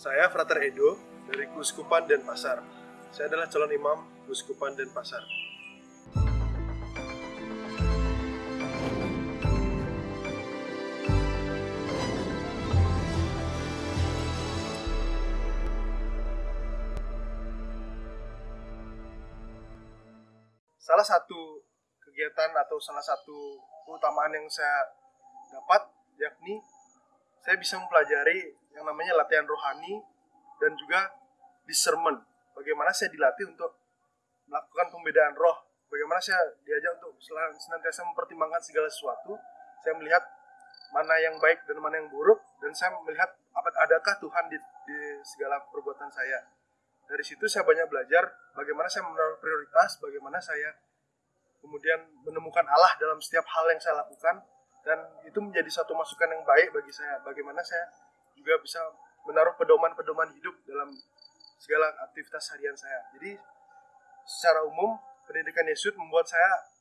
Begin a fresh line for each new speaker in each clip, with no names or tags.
Saya Frater Edo dari Kuskupan Denpasar. Saya adalah calon imam Kuskupan Denpasar. Salah satu kegiatan atau salah satu keutamaan yang saya dapat yakni saya bisa mempelajari yang namanya latihan rohani dan juga discernment. Bagaimana saya dilatih untuk melakukan pembedaan roh. Bagaimana saya diajak untuk senantiasa mempertimbangkan segala sesuatu. Saya melihat mana yang baik dan mana yang buruk dan saya melihat adakah Tuhan di, di segala perbuatan saya. Dari situ saya banyak belajar bagaimana saya menaruh prioritas, bagaimana saya kemudian menemukan Allah dalam setiap hal yang saya lakukan dan itu menjadi satu masukan yang baik bagi saya bagaimana saya juga bisa menaruh pedoman-pedoman hidup dalam segala aktivitas harian saya. Jadi secara umum pendidikan Yesus membuat saya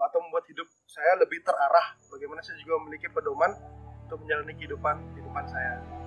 atau membuat hidup saya lebih terarah. Bagaimana saya juga memiliki pedoman untuk menjalani kehidupan kehidupan saya